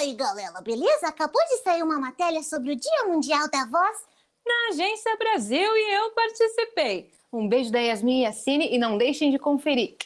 Oi, galera, beleza? Acabou de sair uma matéria sobre o Dia Mundial da Voz. Na Agência Brasil e eu participei. Um beijo da Yasmin e Cine e não deixem de conferir.